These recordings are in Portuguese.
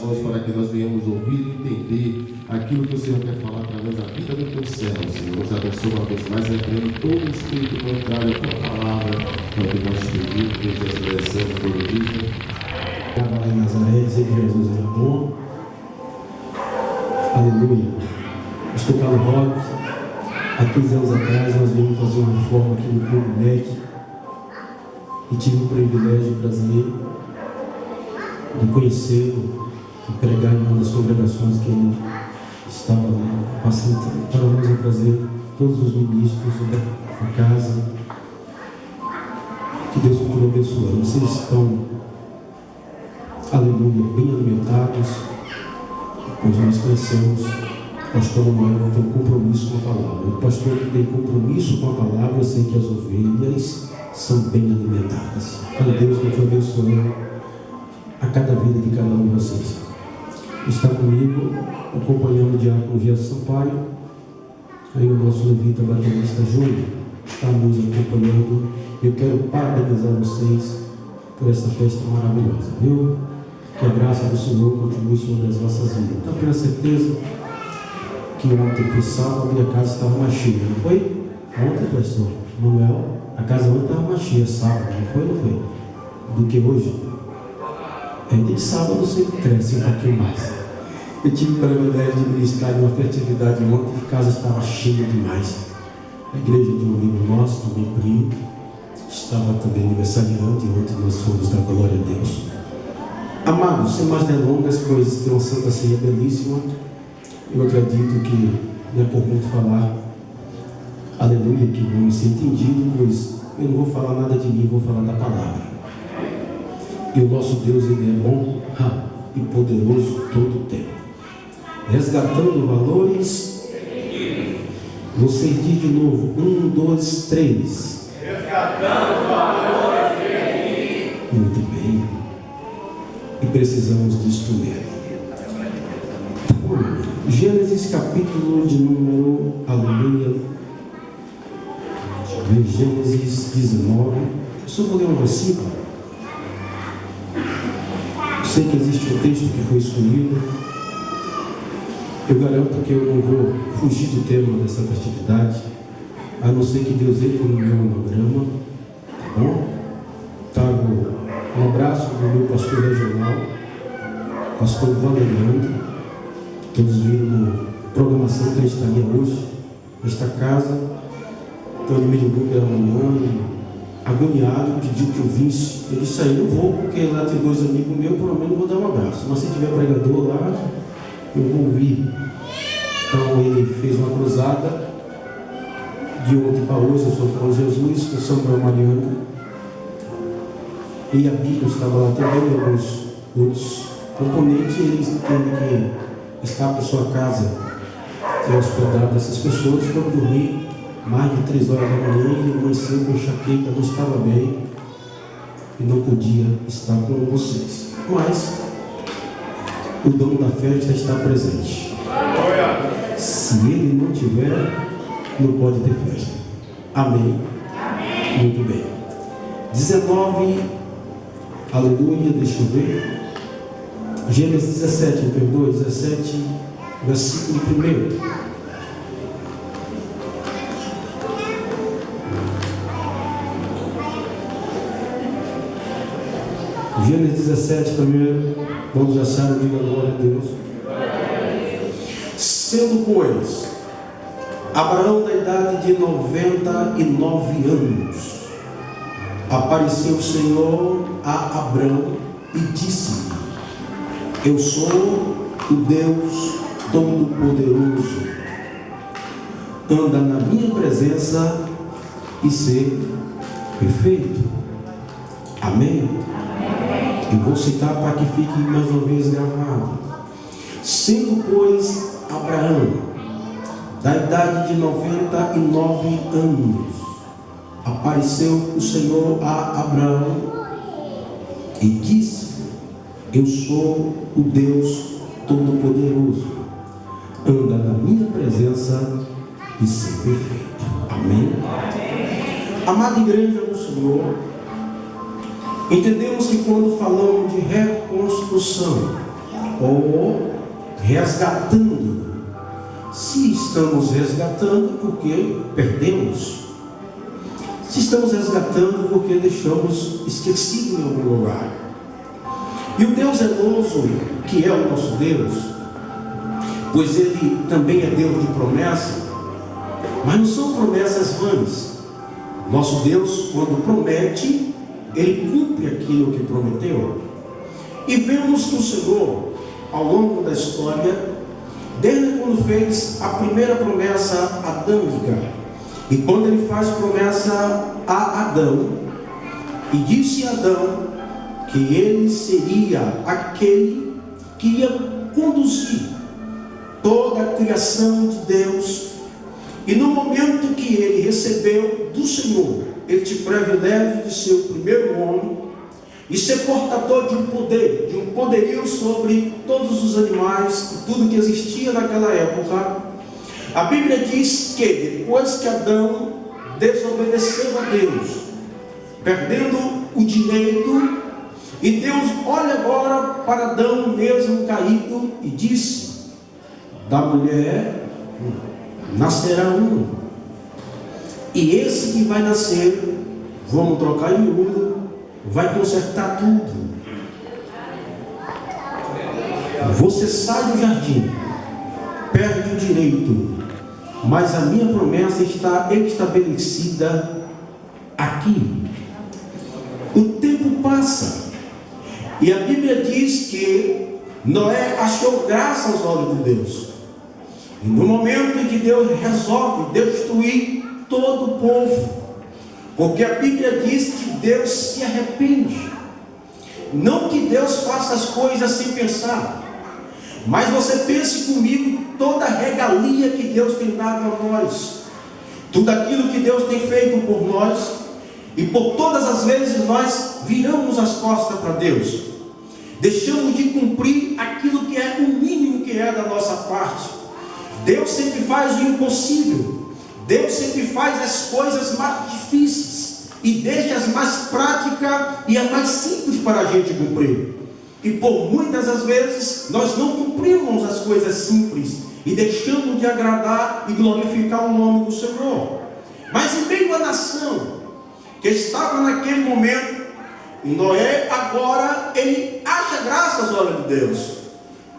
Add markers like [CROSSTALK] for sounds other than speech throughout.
corações para que nós venhamos ouvir e entender aquilo que o Senhor quer falar através da vida do teu servo, Senhor. Nos abençoe uma vez mais, repreende todo espírito contrário à tua palavra, para que nós pedimos, que Jesus descendo todo dia. Lá em Nazaré, dizer que Jesus era bom. Aleluia. Estou Carlos Roque. Há 15 anos atrás nós viemos fazer uma reforma aqui no Clube MEC e tive o privilégio o prazer de conhecê-lo pregar em uma das congregações que ele estava passando. Para nós é um prazer, todos os ministros da casa, que Deus continue abençoando. Vocês estão, aleluia, bem alimentados, pois nós conhecemos o pastor Manuel tem um compromisso com a palavra. O pastor que tem compromisso com a palavra, eu sei que as ovelhas são bem alimentadas. Então Deus continue abençoando a cada vida de cada um de vocês. Está comigo, acompanhando o diácono Gerson Sampaio, aí o nosso levita baterista Júnior, está nos acompanhando. Eu quero parabenizar vocês por esta festa maravilhosa, viu? Que a graça do Senhor continue sobre as vossas vidas. Então, tenho certeza que ontem foi sábado, a minha casa estava mais cheia, não foi? Ontem, pastor Manuel, a casa ontem estava mais cheia, sábado, não foi? Não foi? Do que hoje? É, de sábado sempre cresce um pouquinho mais. Eu tive o privilégio de ministrar em uma festividade ontem, a casa estava cheia demais. A igreja de um amigo nosso, também primo, estava também aniversariante, e ontem nós fomos da glória a Deus. Amados, sem mais delongas, pois tem uma santa ceia belíssima, eu acredito que não é por muito falar, aleluia, que vamos ser entendidos, pois eu não vou falar nada de mim, vou falar da palavra. E o nosso Deus, Ele é bom e poderoso todo o tempo. Resgatando valores. Você diz de novo. Um, dois, três. Resgatando valores. Muito bem. E precisamos disto mesmo. Gênesis capítulo de número. Aleluia. Gênesis 19. Eu só vou ler um versículo. Sei que existe um texto que foi escolhido. Eu garanto que eu não vou fugir do tema dessa festividade, a não ser que Deus entre no meu monograma. Tá bom? Trago um abraço do meu pastor regional, pastor Valeriano. Todos viram na programação ele estaria hoje, nesta casa. Então ele me ligou pela manhã agoniado, pediu que eu visse. Disse aí, não vou, porque lá tem dois amigos meus, pelo menos vou dar um abraço. Mas se tiver pregador lá, eu vou vir. Então ele fez uma cruzada de ontem para hoje, eu sou com Jesus, com Samuel Mariano. E a Bíblia estava lá também, alguns outros componentes, e eles teve que estar para sua casa e hospedar dessas pessoas, foram dormir mais de três horas da manhã, ele amanheceu com enxaqueca, não estava bem e não podia estar com vocês. Mas o dono da festa está presente. Se ele não tiver, não pode ter festa. Amém? Amém. Muito bem. 19, aleluia, deixa eu ver. Gênesis 17, me perdoe, 17, versículo 1. Gênesis 17 também, vamos achar, diga glória a Deus. Sendo, pois, Abraão da idade de 99 anos, apareceu o Senhor a Abraão e disse-lhe: Eu sou o Deus Todo-Poderoso, anda na minha presença e ser perfeito. Amém? Eu vou citar para que fique mais uma vez gravado. Sendo, pois, Abraão, da idade de 99 anos, apareceu o Senhor a Abraão e disse: Eu sou o Deus Todo-Poderoso, anda na minha presença e ser perfeito. Amém? Amém. Amada igreja do Senhor, Entendemos que quando falamos de reconstrução, ou resgatando. Se estamos resgatando, porque perdemos. Se estamos resgatando, porque deixamos esquecido em algum lugar. E o Deus zeloso, que é o nosso Deus, pois Ele também é Deus de promessa, mas não são promessas vãs. Nosso Deus, quando promete, Ele cumpre aquilo que prometeu. E vemos que o Senhor, ao longo da história, desde quando fez a primeira promessa adâmica, e quando ele faz promessa a Adão, e disse a Adão que ele seria aquele que ia conduzir toda a criação de Deus, e no momento que ele recebeu do Senhor este privilégio de ser o primeiro homem, e ser portador de um poder, de um poderio sobre todos os animais e tudo que existia naquela época. A Bíblia diz que depois que Adão desobedeceu a Deus, perdendo o direito, e Deus olha agora para Adão mesmo caído e disse: Da mulher nascerá um, e esse que vai nascer, vamos trocar em miúdo, vai consertar tudo. Você sai do jardim, perde o direito, mas a minha promessa está estabelecida aqui. O tempo passa, e a Bíblia diz que Noé achou graça aos olhos de Deus. E no momento em que Deus resolve destruir todo o povo, porque a Bíblia diz que Deus se arrepende. Não que Deus faça as coisas sem pensar. Mas você pense comigo toda a regalia que Deus tem dado a nós. Tudo aquilo que Deus tem feito por nós. E por todas as vezes nós viramos as costas para Deus. Deixamos de cumprir aquilo que é o mínimo que é da nossa parte. Deus sempre faz o impossível. Deus sempre faz as coisas mais difíceis e deixa as mais práticas e as mais simples para a gente cumprir. E por muitas das vezes nós não cumprimos as coisas simples e deixamos de agradar e glorificar o nome do Senhor. Mas em meio à nação que estava naquele momento, Noé agora ele acha graça olhos de Deus.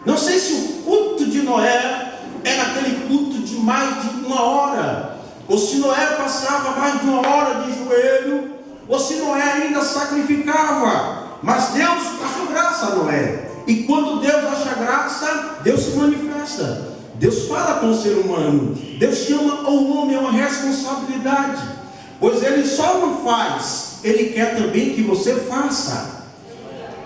Não sei se o culto de Noé era aquele culto de mais de uma hora, ou se Noé passava mais de uma hora de joelho, ou se Noé ainda sacrificava. Mas Deus achou graça a Noé. E quando Deus acha graça, Deus se manifesta. Deus fala com o ser humano. Deus chama o homem a uma responsabilidade. Pois ele só não faz, ele quer também que você faça.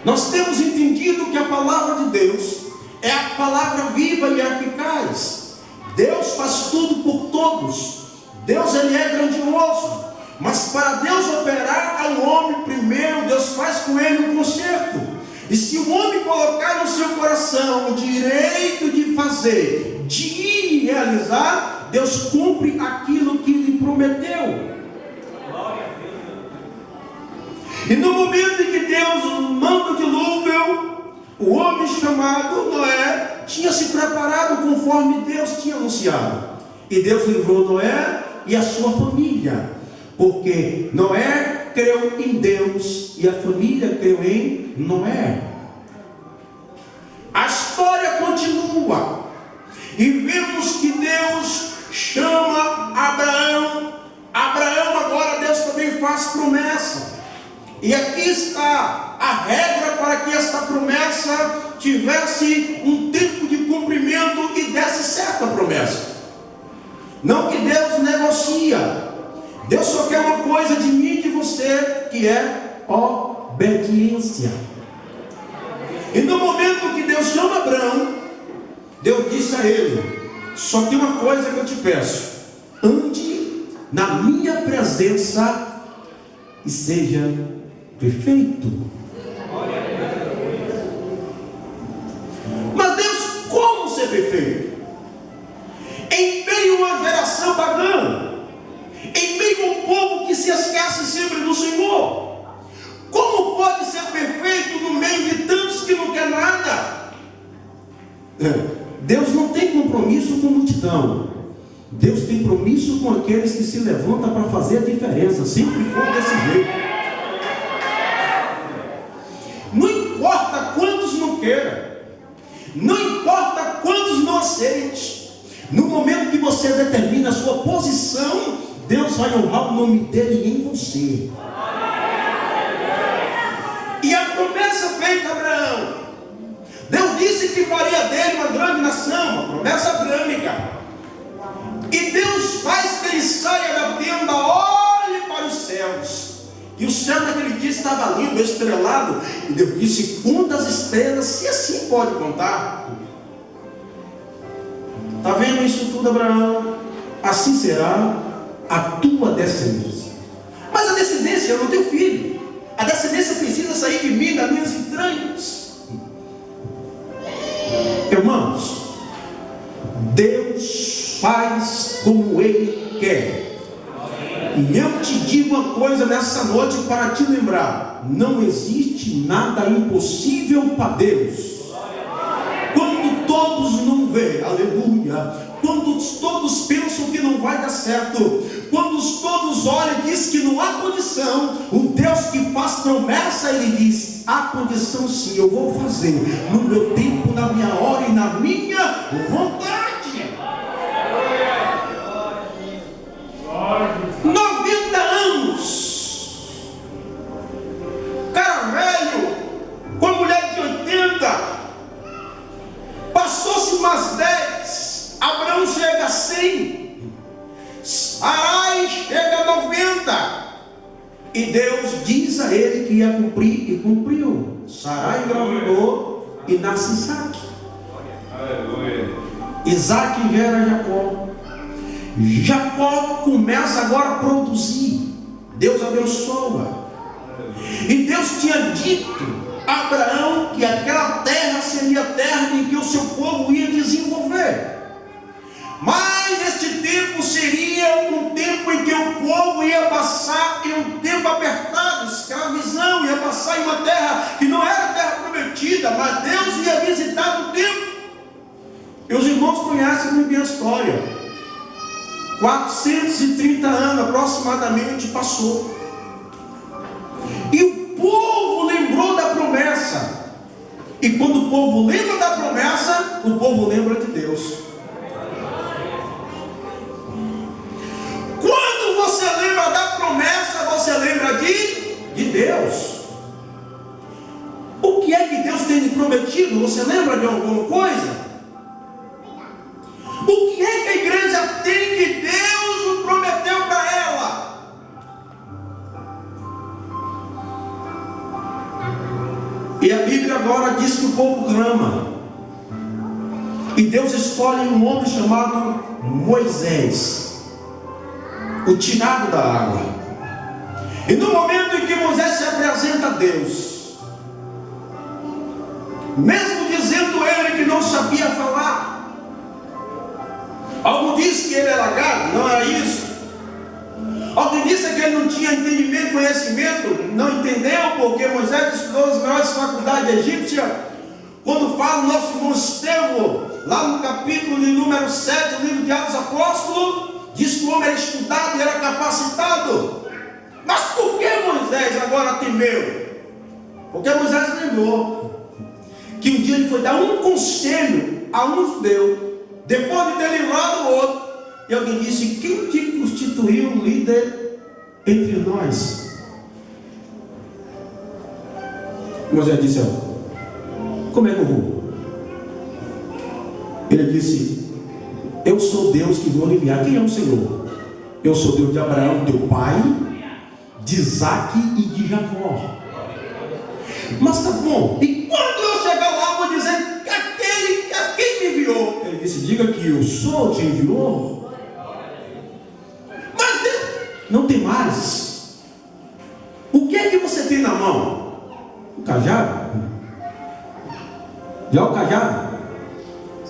Nós temos entendido que a palavra de Deus é a palavra viva e eficaz. Deus faz tudo por todos. Deus ele é grandioso, mas para Deus operar ao homem primeiro, Deus faz com ele um conserto. E se o homem colocar no seu coração o direito de fazer, de ir e realizar, Deus cumpre aquilo que lhe prometeu. E no momento em que Deus manda o dilúvio, o homem chamado Noé tinha se preparado conforme Deus tinha anunciado. E Deus livrou Noé e a sua família, porque Noé creu em Deus e a família creu em Noé. A história continua e vemos que Deus chama Abraão. Abraão agora Deus também faz promessa. E aqui está a regra para que esta promessa tivesse um tempo de cumprimento e desse certa promessa. Não que Deus negocia. Deus só quer uma coisa de mim e de você, que é obediência. E no momento que Deus chama Abraão, Deus disse a ele: Só tem uma coisa que eu te peço: ande na minha presença e seja perfeito. Mas Deus, como ser perfeito? em meio a uma geração pagã, em meio a um povo que se esquece sempre do Senhor. Como pode ser perfeito no meio de tantos que não quer nada? É. Deus não tem compromisso com multidão. Deus tem compromisso com aqueles que se levantam para fazer a diferença. Sempre foi desse jeito. Não importa quantos não queiram. Não importa No momento que você determina a sua posição, Deus vai honrar o nome dele em você. E a promessa feita a Abraão, Deus disse que faria dele uma grande nação, uma promessa abrâmica. E Deus faz que ele saia da tenda, olhe para os céus. E o céu naquele dia estava lindo, estrelado. E Deus disse: Quantas estrelas, se assim pode contar. Está vendo isso tudo, Abraão? Assim será a tua descendência. Mas a descendência, eu não tenho filho. A descendência precisa sair de mim, das minhas entranhas. Irmãos, Deus faz como Ele quer. E eu te digo uma coisa nessa noite para te lembrar: não existe nada impossível para Deus. Quando todos não vê, aleluia. Quando todos pensam que não vai dar certo, quando todos olham e dizem que não há condição, o Deus que faz promessa, ele diz: há condição sim, eu vou fazer no meu tempo, na minha hora e na minha vontade. Abençoa. Povo lembra da promessa, o povo lembra de Deus. Quando você lembra da promessa, você lembra de, de Deus. O que é que Deus tem prometido? Você lembra de alguma coisa? Escolhe um homem chamado Moisés, o tirado da água. E no momento em que Moisés se apresenta a Deus, mesmo dizendo ele que não sabia falar, Algum disse que ele era gago, não era isso. Alguém disse que ele não tinha entendimento, conhecimento, não entendeu, porque Moisés estudou as maiores faculdades egípcias. Quando fala o nosso irmão Estevão, lá no capítulo de número 7 do livro de Atos Apóstolos, diz que o homem era estudado e era capacitado. Mas por que Moisés agora temeu? Porque Moisés lembrou que um dia ele foi dar um conselho a um judeu depois de ter livrado o outro, e alguém disse: Quem te constituiu líder entre nós? Moisés disse: Como é que eu vou? Ele disse: Eu sou Deus que vou enviar. Quem é o Senhor? Eu sou Deus de Abraão, teu pai, de Isaac e de Jacó. Mas tá bom, e quando eu chegar lá, vou dizer que aquele, que me enviou? Ele disse: Diga que eu sou, te enviou. Mas Deus, não tem mais. O que é que você tem na mão? O cajado? Já o cajado?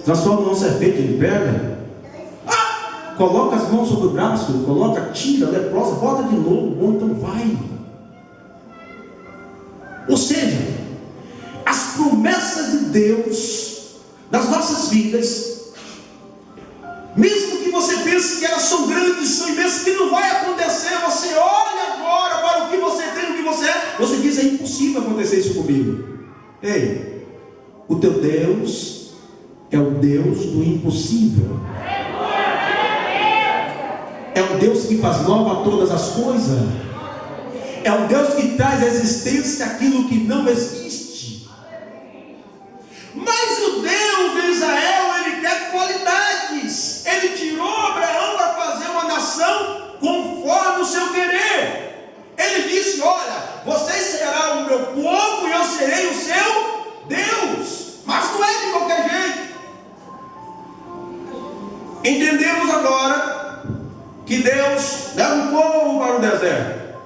Transforma numa serpente, ele pega. Ah, coloca as mãos sobre o braço, coloca, tira, leprosa, bota de novo, bom, então vai. Ou seja, as promessas de Deus das nossas vidas, mesmo que você pense que elas são grandes, são imensas, que não vai acontecer, você olha agora para o que você tem, o que você é, você diz: é impossível acontecer isso comigo. Ei, o teu Deus Deus do impossível. É o Deus que faz nova todas as coisas. É o Deus que traz à existência aquilo que não existe. Mas o Deus de Israel, ele quer qualidades. Ele tirou Abraão para fazer uma nação conforme o seu querer. Ele disse: Olha, vocês serão o meu povo e eu serei o Entendemos agora que Deus leva um povo para o deserto.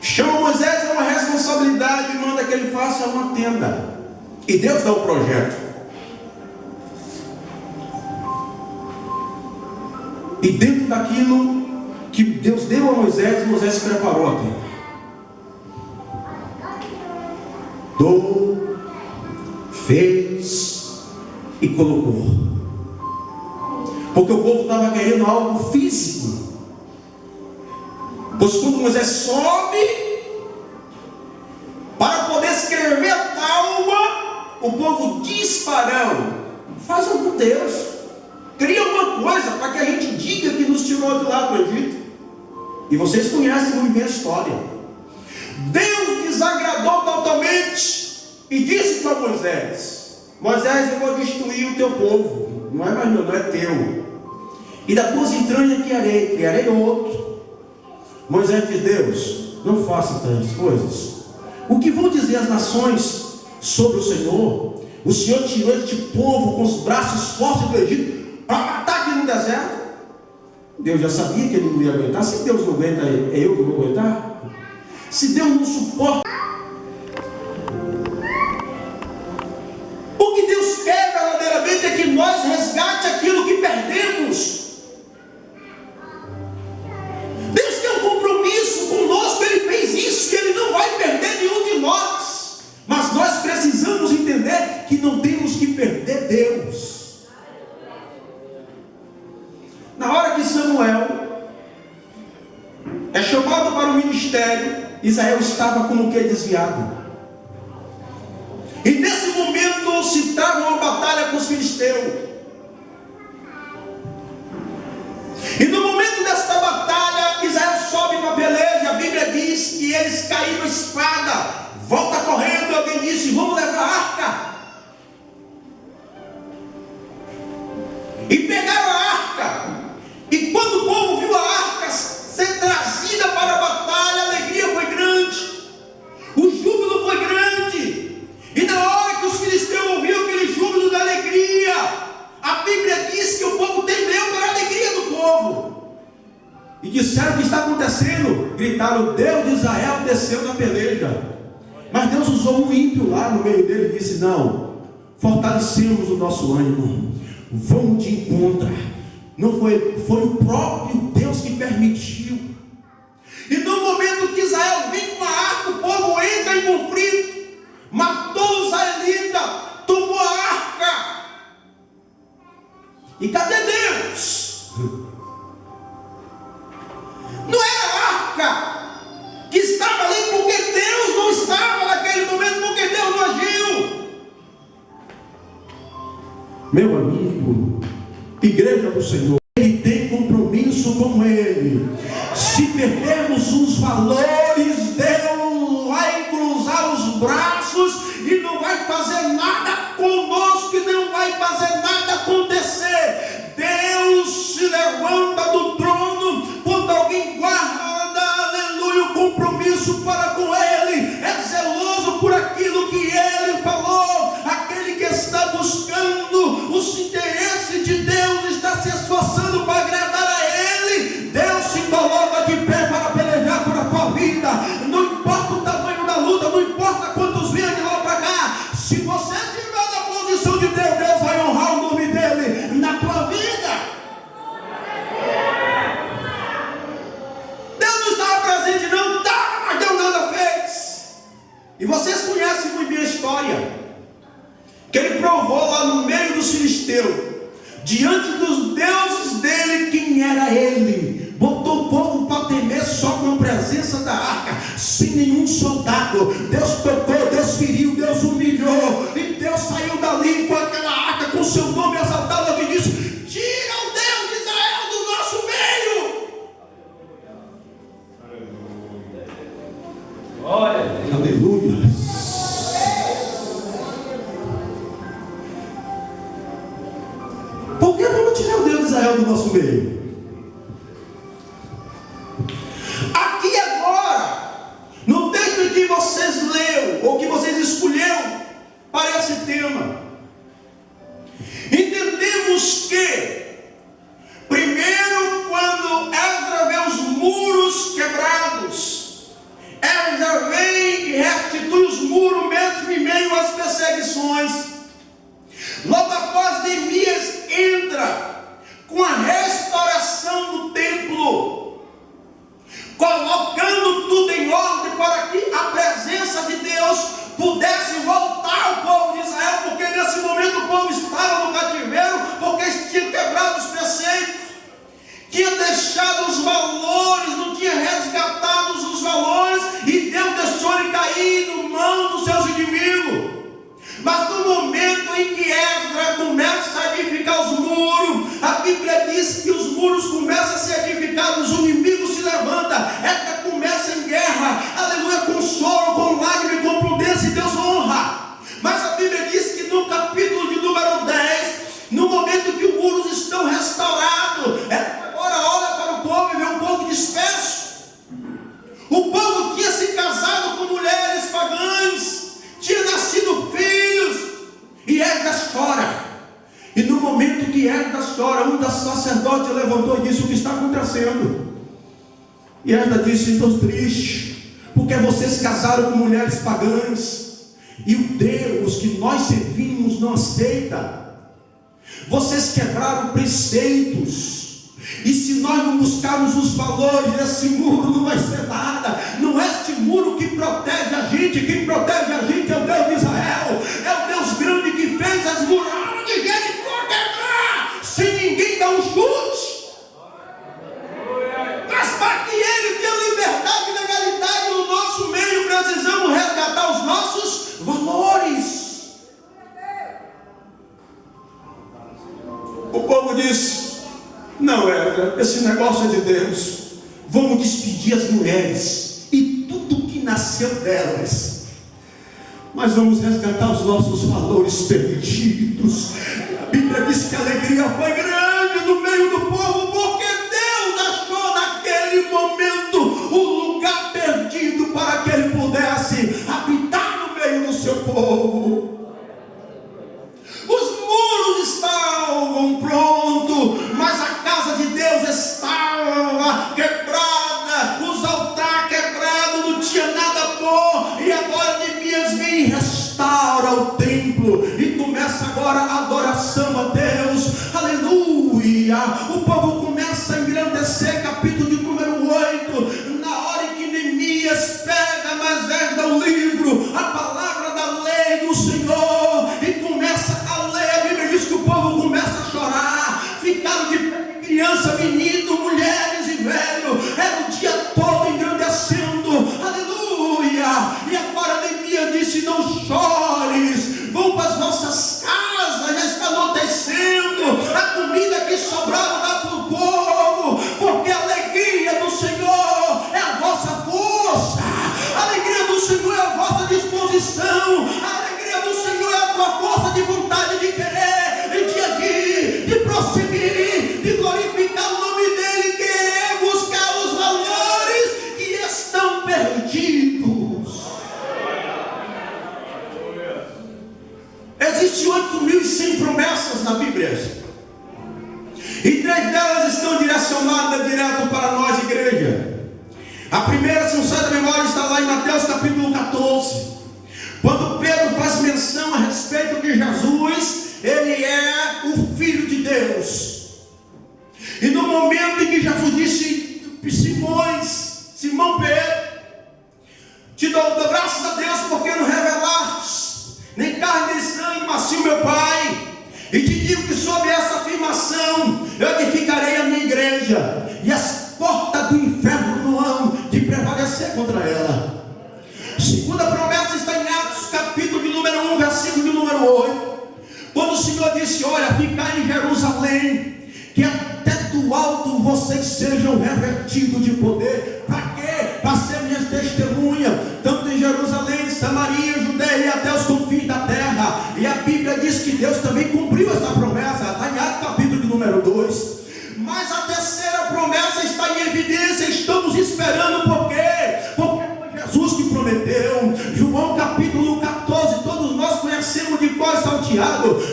Chama Moisés a uma responsabilidade e manda que ele faça uma tenda. E Deus dá o projeto. E dentro daquilo que Deus deu a Moisés, Moisés preparou a tenda. Dou, fez e colocou. Porque o povo estava querendo algo físico. Pois quando Moisés sobe para poder escrever a tábua, o povo diz Farão: faz algum Deus, cria alguma coisa para que a gente diga que nos tirou de lá do Egito. E vocês conhecem muito bem a história. Deus desagradou totalmente e disse para Moisés: Moisés, eu vou destruir o teu povo. Não é mais meu, não é teu. E da tuas entranhas criarei, criarei outro. Moisés de Deus, não faça tantas coisas. O que vão dizer as nações sobre o Senhor? O Senhor tirou este povo com os braços fortes do Egito para matar aqui no deserto. Deus já sabia que ele não ia aguentar. Se Deus não aguenta, é eu que vou aguentar. Se Deus não suporta. Estava como que desviado. Vamos te encontrar. Não foi, foi o próprio Deus que permitiu. E no momento que Israel vem com a arca, o povo entra em conflito, matou os tomou a arca. E cadê Deus? Não era a arca que estava ali porque Meu amigo, igreja do Senhor, ele tem compromisso com Ele. Se perdermos os valores, Deus vai cruzar os braços e não vai fazer nada conosco, e não vai fazer nada acontecer. Deus se levanta do trono quando alguém guarda compromisso para buscando os interesses de Deus, está se esforçando para agradar a Ele. Deus se coloca de pé para pelejar por a tua vida. Não importa o tamanho da luta, não importa quantos vêm de lá para cá. Se você diante dos deuses dele, quem era ele? Botou o povo para temer só com a presença da arca, sem nenhum soldado. Deus tocou inquietas chora. Um das sacerdotes levantou e disse: O que está acontecendo? E ela disse: Estou triste, porque vocês casaram com mulheres pagãs. E o Deus que nós servimos não aceita. Vocês quebraram preceitos. E se nós não buscarmos os valores, esse muro não vai ser nada. Não é este muro que protege a gente. Quem protege a gente é o Deus de Israel. Mas para que ele tenha liberdade e legalidade no nosso meio, precisamos resgatar os nossos valores. O povo disse: Não, é, esse negócio é de Deus. Vamos despedir as mulheres e tudo que nasceu delas mas vamos resgatar os nossos valores perdidos. A Bíblia diz que a alegria foi grande. Do meio do povo, porque Deus achou naquele momento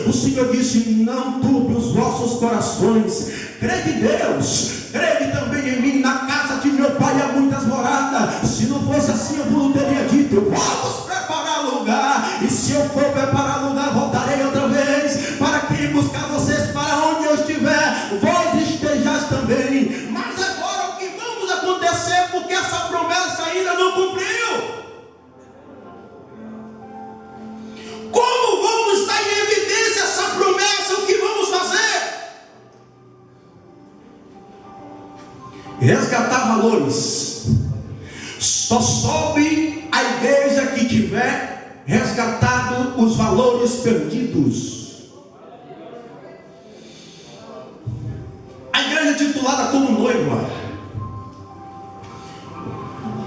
o Senhor disse: Não turbe os vossos corações, crede em Deus, crede também em mim, na casa de meu pai há muitas moradas. Se não fosse assim, eu não teria dito: Vamos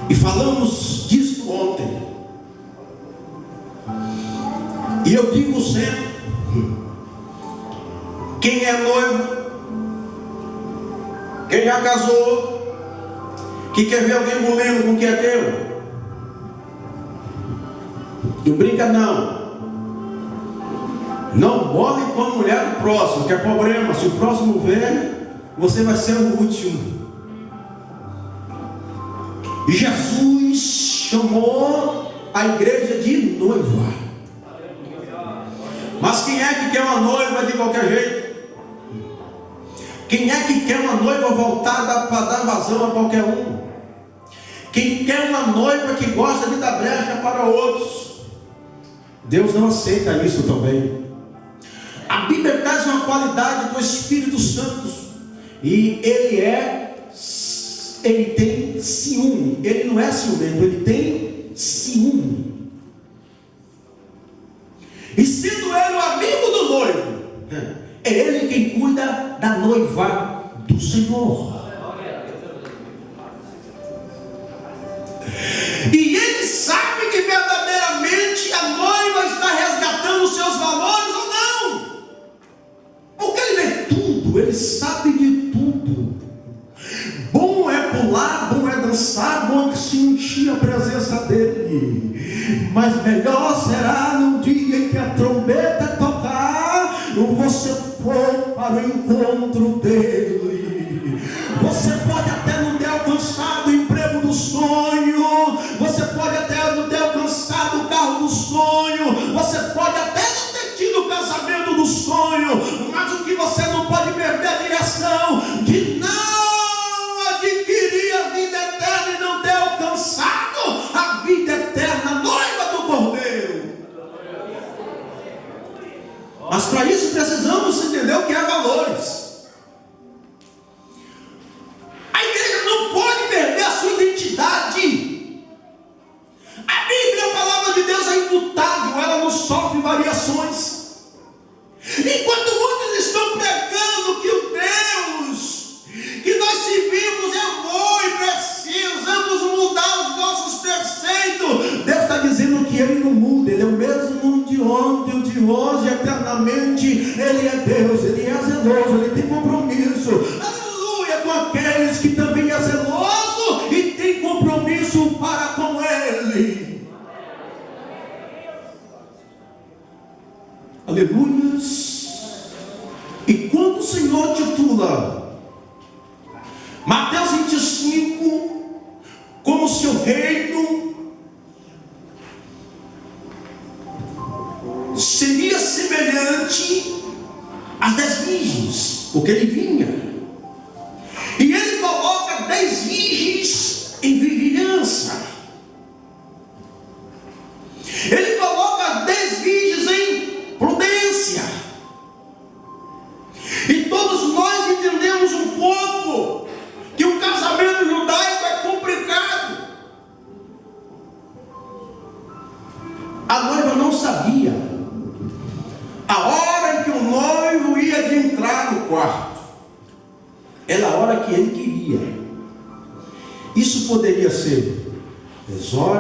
E falamos disso ontem. E eu digo sempre: quem é noivo, quem já casou, que quer ver alguém bolendo com o que é teu, não brinca não. Não bole com a mulher do próximo, que é problema. Se o próximo ver, você vai ser o último. Jesus chamou a igreja de noiva. Mas quem é que quer uma noiva de qualquer jeito? Quem é que quer uma noiva voltada para dar vazão a qualquer um? Quem quer uma noiva que gosta de dar brecha para outros? Deus não aceita isso também. A Bíblia traz uma qualidade do Espírito Santo e ele é ele tem ciúme. Ele não é ciumento, ele tem ciúme. E sendo ele o amigo do noivo, é ele quem cuida da noiva do Senhor. E ele sabe que Mas melhor será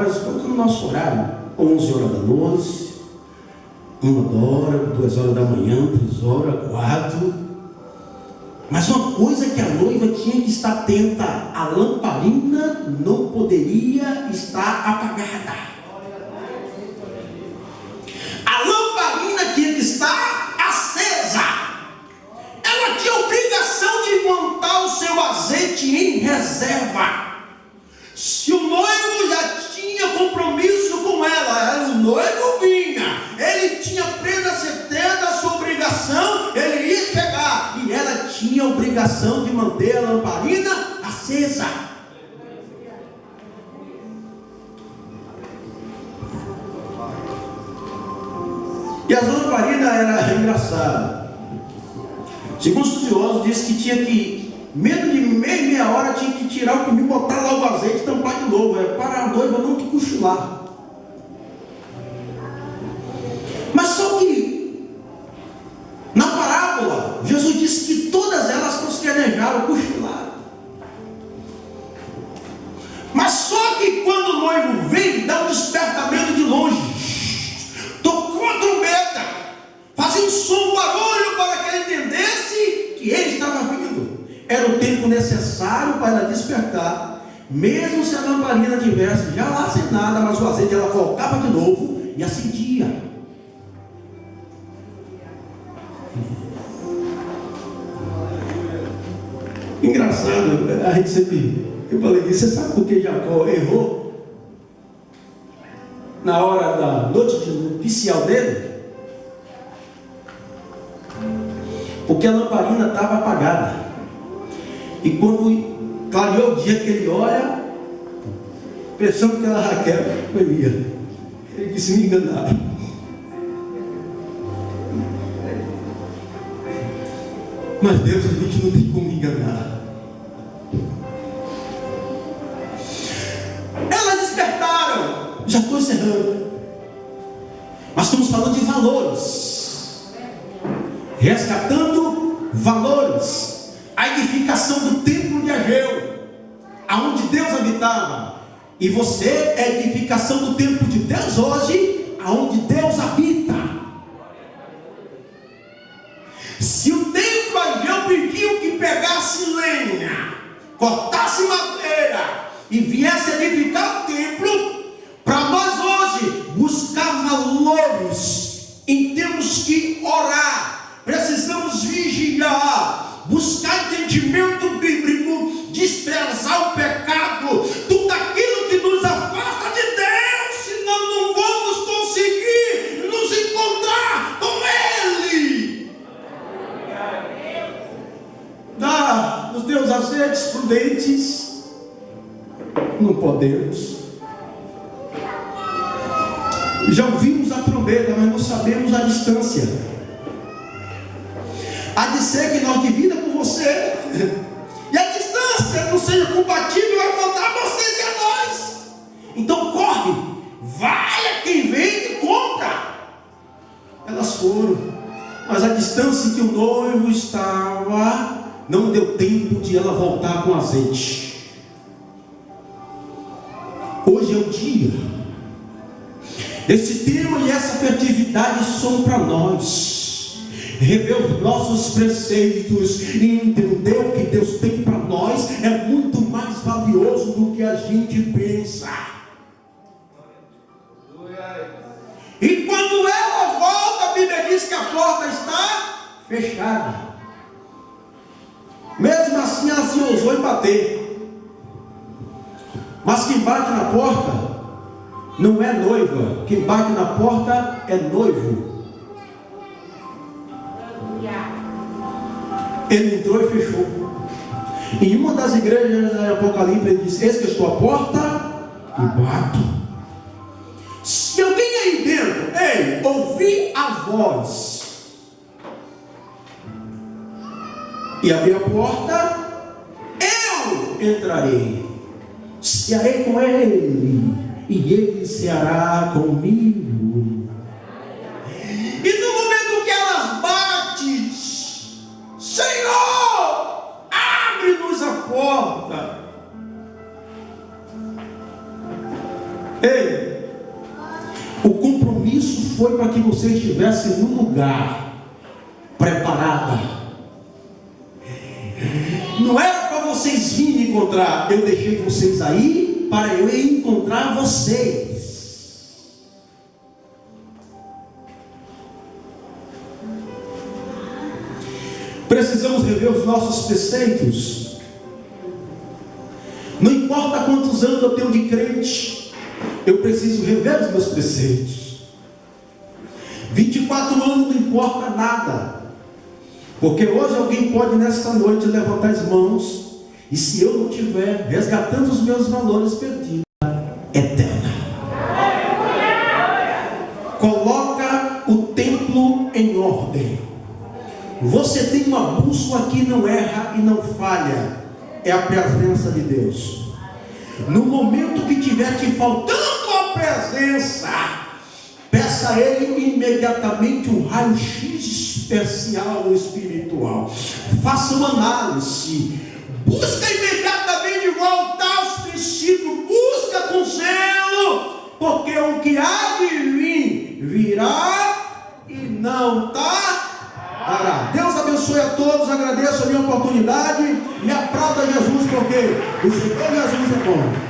horas, qual é o nosso horário? 11 horas da noite, uma hora, duas horas da manhã, três horas, quatro. Mas uma coisa que a noiva tinha que estar atenta, a lamparina não poderia estar apagada. A lamparina tinha que estar acesa. Ela tinha obrigação de montar o seu azeite em reserva. Se o noivo já tinha compromisso com ela, o noivo vinha, ele tinha plena certeza da sua obrigação, ele ia pegar, e ela tinha a obrigação de manter a lamparina acesa. E a lamparina era engraçada. Segundo os estudiosos, diz que tinha que Menos de meia, meia hora tinha que tirar o comigo, botar lá o azeite e tampar de novo. É para a noiva não te cochilar. Lamparina tivesse já acenada, mas o azeite ela colocava de novo e acendia. Engraçado, a gente sempre, eu falei, você sabe por que Jacó errou? Na hora da noite oficial dele? Porque a lamparina estava apagada. E quando clareou o dia que ele olha, pensando que era Raquel, Elia. Ele disse, me enganaram. Mas Deus, a gente não tem como enganar. Elas despertaram. Já estou encerrando. Mas estamos falando de valores. Resgatando valores a edificação do templo de Ageu, aonde Deus habitava. E você é edificação do templo de Deus hoje, aonde Deus habita. Se o templo Ageu pediu que pegasse lenha, cortasse madeira e viesse edificar o templo, para nós hoje buscar valores, em temos que orar, precisamos vigiar, buscar entendimento bíblico, desprezar o pecado, tudo aquilo que nos afasta de Deus, senão não vamos conseguir nos encontrar com Ele. Azeites prudentes, não podemos. Já ouvimos a trombeta, mas não sabemos a distância. Há de ser que nós divida com você. [LAUGHS] E a distância não seja compatível, vai faltar a vocês e a nós. Então corre, vai a quem vem e compra. Elas foram, mas a distância que o noivo estava, não deu tempo de ela voltar com azeite. Hoje é o dia. Esse tema e essa festividade são para nós rever os nossos preceitos e entender o que Deus tem para nós é muito mais valioso do que a gente pensa. E quando ela volta, a Bíblia diz que a porta está fechada. Mesmo assim, ela se ousou em bater. Mas quem bate na porta não é noiva, quem bate na porta é noivo. Ele entrou e fechou. Em uma das igrejas de Apocalipse, ele diz: Eis que estou à porta e bato. Se alguém aí dentro, ei, ouvir a voz, e abrir a porta, eu entrarei, cearei com ele, e ele ceará comigo. E no momento que elas batem, Senhor, abre-nos a porta. Ei, o compromisso foi para que você estivesse no lugar preparada. Encontrar, eu deixei vocês aí para eu encontrar vocês. Precisamos rever os nossos preceitos. Não importa quantos anos eu tenho de crente, eu preciso rever os meus preceitos. 24 anos não importa nada. Porque hoje alguém pode nessa noite levantar as mãos e se eu não tiver resgatando os meus valores perdidos, eterna. Coloca o templo em ordem. Você tem uma bússola que não erra e não falha. É a presença de Deus. No momento que tiver te faltando a presença, peça a Ele imediatamente um raio-x especial espiritual. Faça uma análise. Busca imediatamente voltar aos princípios. Busca com zelo. Porque o que há de vir virá e não tardará. Deus abençoe a todos. Agradeço a minha oportunidade. E aplauda Jesus, porque o Senhor Jesus é bom.